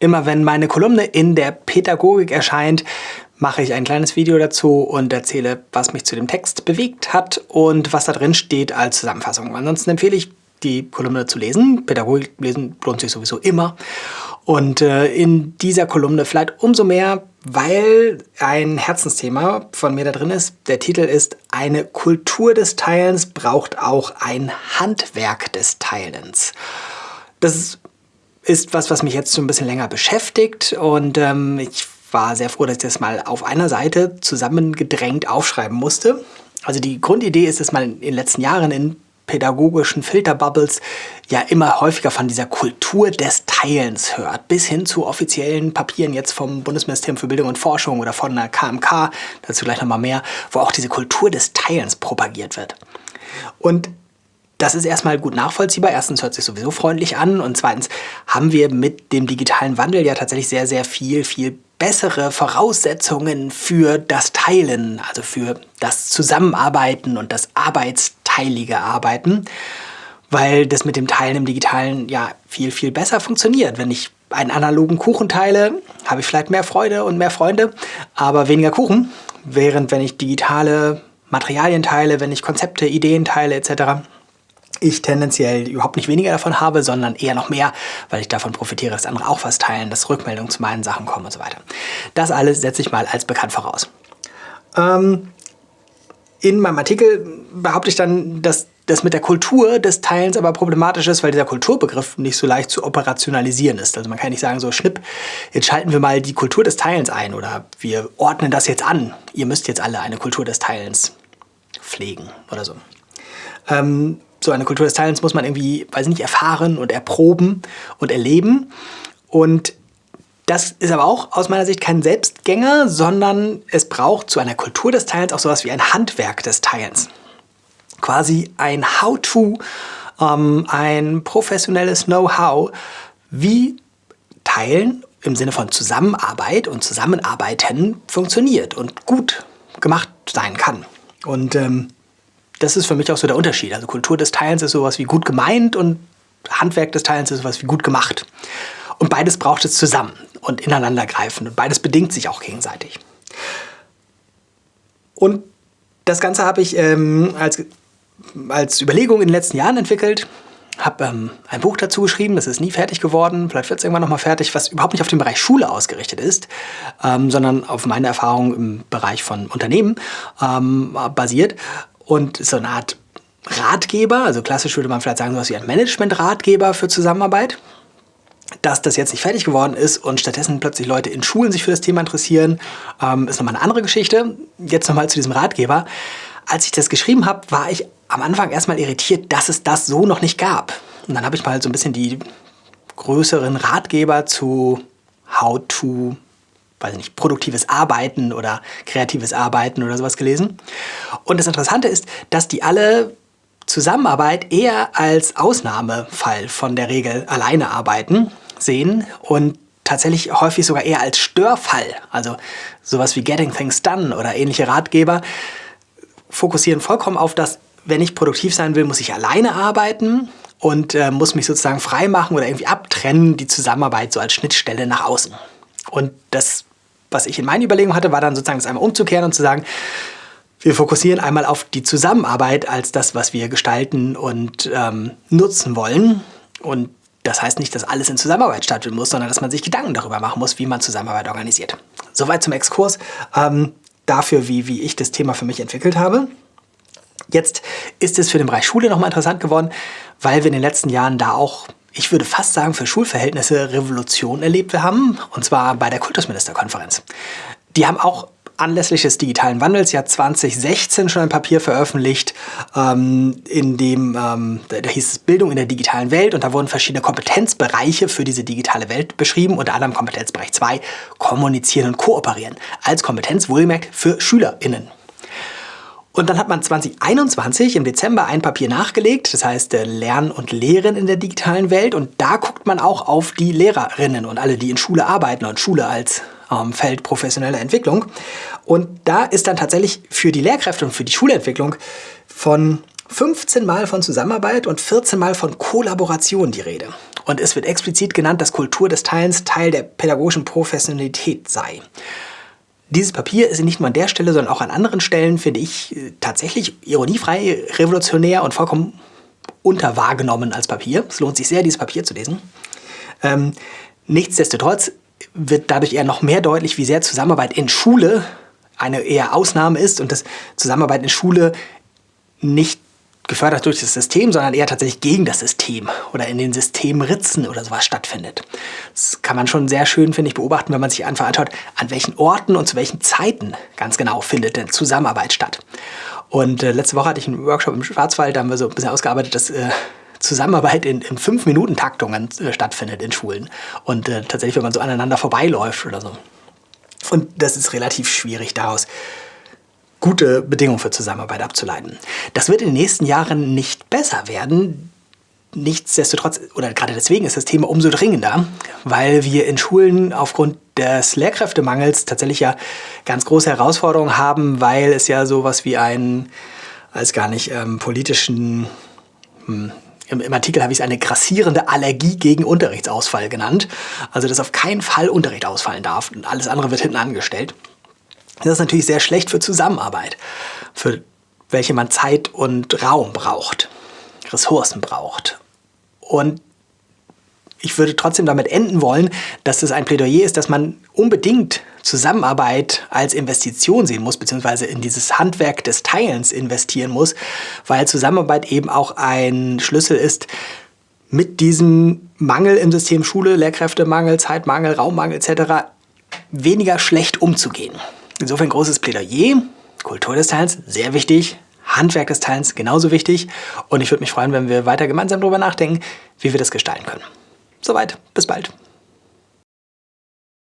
Immer wenn meine Kolumne in der Pädagogik erscheint, mache ich ein kleines Video dazu und erzähle, was mich zu dem Text bewegt hat und was da drin steht als Zusammenfassung. Ansonsten empfehle ich, die Kolumne zu lesen. Pädagogik lesen lohnt sich sowieso immer. Und äh, in dieser Kolumne vielleicht umso mehr, weil ein Herzensthema von mir da drin ist. Der Titel ist Eine Kultur des Teilens braucht auch ein Handwerk des Teilens. Das ist ist was, was mich jetzt so ein bisschen länger beschäftigt und ähm, ich war sehr froh, dass ich das mal auf einer Seite zusammengedrängt aufschreiben musste. Also die Grundidee ist, dass man in den letzten Jahren in pädagogischen Filterbubbles ja immer häufiger von dieser Kultur des Teilens hört, bis hin zu offiziellen Papieren jetzt vom Bundesministerium für Bildung und Forschung oder von der KMK, dazu gleich nochmal mehr, wo auch diese Kultur des Teilens propagiert wird. Und das ist erstmal gut nachvollziehbar. Erstens hört sich sowieso freundlich an und zweitens haben wir mit dem digitalen Wandel ja tatsächlich sehr, sehr viel, viel bessere Voraussetzungen für das Teilen, also für das Zusammenarbeiten und das arbeitsteilige Arbeiten, weil das mit dem Teilen im Digitalen ja viel, viel besser funktioniert. Wenn ich einen analogen Kuchen teile, habe ich vielleicht mehr Freude und mehr Freunde, aber weniger Kuchen, während wenn ich digitale Materialien teile, wenn ich Konzepte, Ideen teile etc., ich tendenziell überhaupt nicht weniger davon habe, sondern eher noch mehr, weil ich davon profitiere, dass andere auch was teilen, dass Rückmeldungen zu meinen Sachen kommen und so weiter. Das alles setze ich mal als bekannt voraus. Ähm, in meinem Artikel behaupte ich dann, dass das mit der Kultur des Teilens aber problematisch ist, weil dieser Kulturbegriff nicht so leicht zu operationalisieren ist. Also man kann nicht sagen, so schnipp, jetzt schalten wir mal die Kultur des Teilens ein oder wir ordnen das jetzt an. Ihr müsst jetzt alle eine Kultur des Teilens pflegen oder so. Ähm, so eine Kultur des Teilens muss man irgendwie, weiß ich nicht, erfahren und erproben und erleben. Und das ist aber auch aus meiner Sicht kein Selbstgänger, sondern es braucht zu einer Kultur des Teilens auch sowas wie ein Handwerk des Teilens. Quasi ein How-to, ähm, ein professionelles Know-how, wie Teilen im Sinne von Zusammenarbeit und Zusammenarbeiten funktioniert und gut gemacht sein kann. Und ähm, das ist für mich auch so der Unterschied. Also Kultur des Teilens ist sowas wie gut gemeint und Handwerk des Teilens ist sowas wie gut gemacht. Und beides braucht es zusammen und ineinander greifen. Und beides bedingt sich auch gegenseitig. Und das Ganze habe ich ähm, als, als Überlegung in den letzten Jahren entwickelt. Habe ähm, ein Buch dazu geschrieben, das ist nie fertig geworden. Vielleicht wird es irgendwann nochmal fertig, was überhaupt nicht auf den Bereich Schule ausgerichtet ist, ähm, sondern auf meine Erfahrungen im Bereich von Unternehmen ähm, basiert und so eine Art Ratgeber, also klassisch würde man vielleicht sagen, so was wie ein Management-Ratgeber für Zusammenarbeit. Dass das jetzt nicht fertig geworden ist und stattdessen plötzlich Leute in Schulen sich für das Thema interessieren, ähm, ist nochmal eine andere Geschichte. Jetzt nochmal zu diesem Ratgeber. Als ich das geschrieben habe, war ich am Anfang erstmal irritiert, dass es das so noch nicht gab. Und dann habe ich mal so ein bisschen die größeren Ratgeber zu How to weiß nicht, produktives Arbeiten oder kreatives Arbeiten oder sowas gelesen. Und das Interessante ist, dass die alle Zusammenarbeit eher als Ausnahmefall von der Regel alleine arbeiten sehen und tatsächlich häufig sogar eher als Störfall. Also sowas wie Getting Things Done oder ähnliche Ratgeber fokussieren vollkommen auf das, wenn ich produktiv sein will, muss ich alleine arbeiten und äh, muss mich sozusagen frei machen oder irgendwie abtrennen, die Zusammenarbeit so als Schnittstelle nach außen. Und das was ich in meinen Überlegungen hatte, war dann sozusagen das einmal umzukehren und zu sagen, wir fokussieren einmal auf die Zusammenarbeit als das, was wir gestalten und ähm, nutzen wollen. Und das heißt nicht, dass alles in Zusammenarbeit stattfinden muss, sondern dass man sich Gedanken darüber machen muss, wie man Zusammenarbeit organisiert. Soweit zum Exkurs ähm, dafür, wie, wie ich das Thema für mich entwickelt habe. Jetzt ist es für den Bereich Schule nochmal interessant geworden, weil wir in den letzten Jahren da auch ich würde fast sagen, für Schulverhältnisse Revolution erlebt wir haben, und zwar bei der Kultusministerkonferenz. Die haben auch anlässlich des digitalen Wandels ja 2016 schon ein Papier veröffentlicht, ähm, in dem, ähm, da hieß es Bildung in der digitalen Welt und da wurden verschiedene Kompetenzbereiche für diese digitale Welt beschrieben, unter anderem Kompetenzbereich 2, kommunizieren und kooperieren, als Kompetenz wohlgemerkt für SchülerInnen. Und dann hat man 2021 im Dezember ein Papier nachgelegt, das heißt äh, Lernen und Lehren in der digitalen Welt. Und da guckt man auch auf die Lehrerinnen und alle, die in Schule arbeiten und Schule als ähm, Feld professioneller Entwicklung. Und da ist dann tatsächlich für die Lehrkräfte und für die Schulentwicklung von 15 Mal von Zusammenarbeit und 14 Mal von Kollaboration die Rede. Und es wird explizit genannt, dass Kultur des Teilens Teil der pädagogischen Professionalität sei. Dieses Papier ist nicht nur an der Stelle, sondern auch an anderen Stellen, finde ich, äh, tatsächlich ironiefrei, revolutionär und vollkommen unterwahrgenommen als Papier. Es lohnt sich sehr, dieses Papier zu lesen. Ähm, nichtsdestotrotz wird dadurch eher noch mehr deutlich, wie sehr Zusammenarbeit in Schule eine eher Ausnahme ist und dass Zusammenarbeit in Schule nicht gefördert durch das System, sondern eher tatsächlich gegen das System oder in den Systemritzen oder sowas stattfindet. Das kann man schon sehr schön, finde ich, beobachten, wenn man sich einfach anschaut, an welchen Orten und zu welchen Zeiten ganz genau findet denn Zusammenarbeit statt. Und äh, letzte Woche hatte ich einen Workshop im Schwarzwald, da haben wir so ein bisschen ausgearbeitet, dass äh, Zusammenarbeit in, in fünf Minuten Taktungen äh, stattfindet in Schulen. Und äh, tatsächlich, wenn man so aneinander vorbeiläuft oder so. Und das ist relativ schwierig daraus gute Bedingungen für Zusammenarbeit abzuleiten. Das wird in den nächsten Jahren nicht besser werden. Nichtsdestotrotz, oder gerade deswegen ist das Thema umso dringender, weil wir in Schulen aufgrund des Lehrkräftemangels tatsächlich ja ganz große Herausforderungen haben, weil es ja sowas wie einen, als gar nicht ähm, politischen, hm, im, im, Artikel habe ich es eine grassierende Allergie gegen Unterrichtsausfall genannt. Also dass auf keinen Fall Unterricht ausfallen darf und alles andere wird hinten angestellt. Das ist natürlich sehr schlecht für Zusammenarbeit, für welche man Zeit und Raum braucht, Ressourcen braucht. Und ich würde trotzdem damit enden wollen, dass das ein Plädoyer ist, dass man unbedingt Zusammenarbeit als Investition sehen muss, beziehungsweise in dieses Handwerk des Teilens investieren muss, weil Zusammenarbeit eben auch ein Schlüssel ist, mit diesem Mangel im System Schule, Lehrkräftemangel, Zeitmangel, Raummangel etc. weniger schlecht umzugehen. Insofern großes Plädoyer, Kultur des Teilens, sehr wichtig, Handwerk des Teilens genauso wichtig und ich würde mich freuen, wenn wir weiter gemeinsam darüber nachdenken, wie wir das gestalten können. Soweit, bis bald.